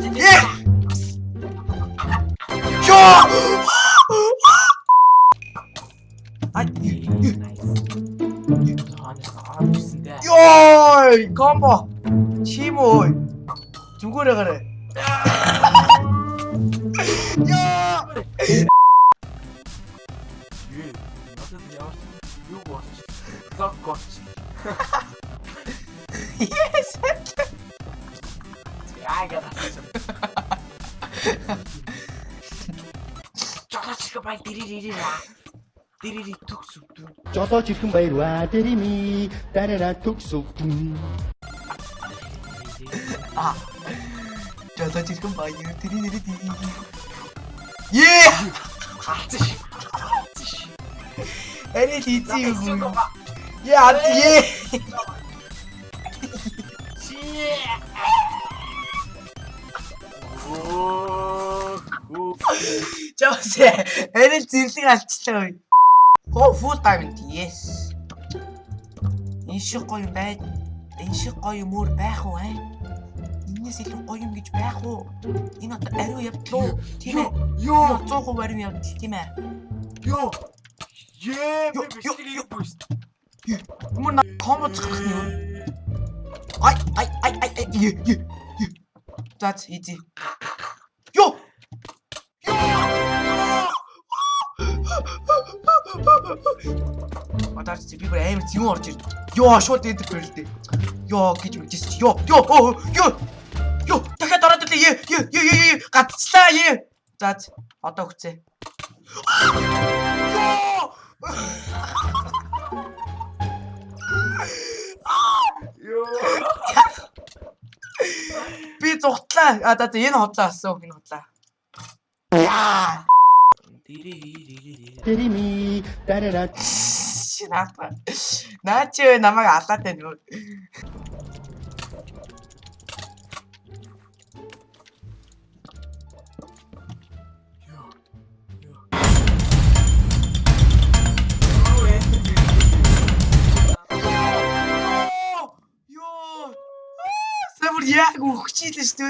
예! 야! 아니, 야, 컴보, 치보, 죽으려 그래. 야! Yes! 저거 지금 빨리 디리리리라 디리리 툭툭툭 저서 지금 바이로와 데리미 따라라 툭쑥 아. 저서 지금 봐요. 드리드리디. 예! 아저씨 애니 봐 예, 안 예. Жose энэ зэрлэг алчлаа. Хоо фул тайм yes. Энэ шиг гоё юм бай. Энэ шиг гоё юм өөр байх уу аа? Инээс илүү гоё юм гэж байх уу? Энэ одоо ариу явдлаа. Тийм ээ. Йоо 100% ариу явдал тийм ээ. ёо Е Ёо, би бичлэг бүүст Ямар на комбо цохох юм. Ай ай ай ай ай е е. Мадаарч би бүр амар зэвэн орж ирд. Йоо шууд эдэр бэрэлдэ. Йоо гэж үжсэн чи. Йоо ёо оо, ёо. Ёо дахиад ороод ирлээ. Е е е е гацлаа е. Заац одоо хүцээ. Йоо. Би зүгтлаа. А за за энэ хотлоо асуу энэ хотлоо. Яа. 띠리미 따라라 씨 나빠 나츠 남아가 아싸테 노 Iago, o que te estou?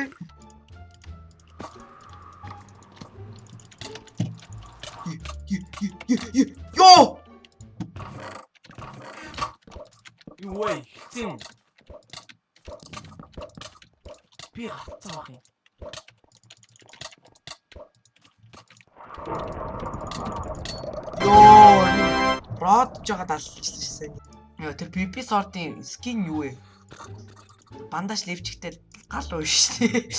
Ёо. Юуэй хитэн Би хатсан ах юм Ёо. Род жагаад алчихсан шээ. Ёо тэр PP сортын скин юу вэ? Бандаж левчгтэй гал уу шүү дээ.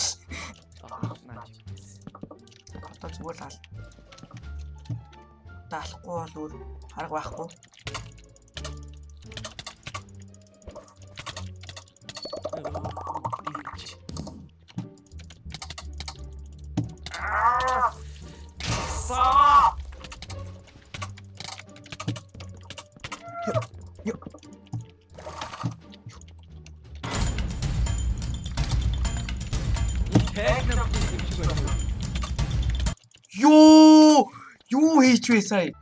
Одоо зүгээр л ал. Даалахгүй бол өөр хараг байхгүй. Ёо. Юу хийж вэ сая?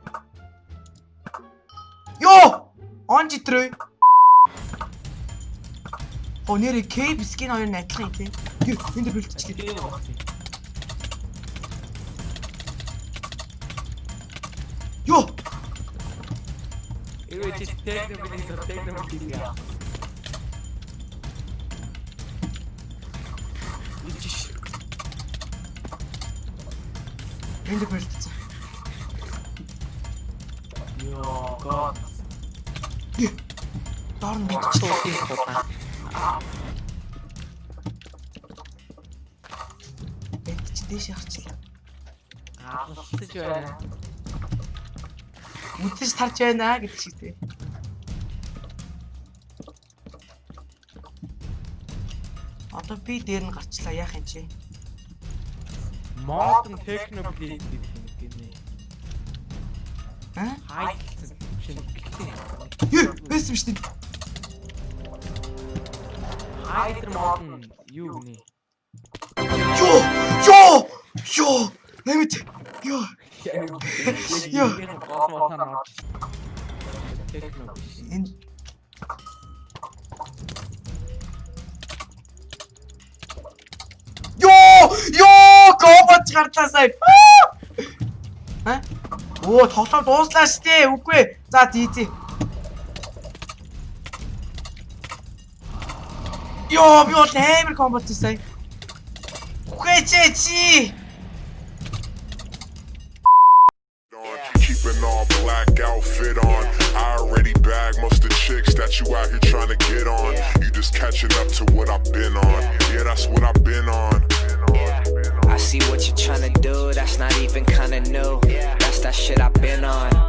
Йоо! Он. Оо нэрэ кейп скин хоёр нь адилхан юм тийм. Юу энэ дэр бэлтчихлээ. Йоо! Эвэ чи техник бид техник бид яа. Ичиш. Энэ дэр бэлтцээ. Йоо гот. Доор нь бэлтчихлээ. Туухийн хулаа. Бэлтч дээш харчлаа. Аалцж байна. Үдэж тарж байна гэдэг шиг тий. Одоо би дээр нь гарчлаа яах юм чи? Модern technoblade гэдэг He? Hayır. Yürü. Nasıl işte. Hayır. Yo. Yo. Yo. Evet. Yo. Yo. Yo! Yo! Kova çıkartmasayım. Ha? Оо, тоглоом дууслаа штэ. Үгүй. ээ. За, тийзээ. Йоо, би бол амар комбоч сая. Үгүй чи чи. on, keep an all black outfit on. I already bagged most of the chicks that you out here trying to get on. You just catching up to what I've been on. Yeah, that's what I've been on. See what you're trying to do, that's not even kinda new. That's that shit I've been on.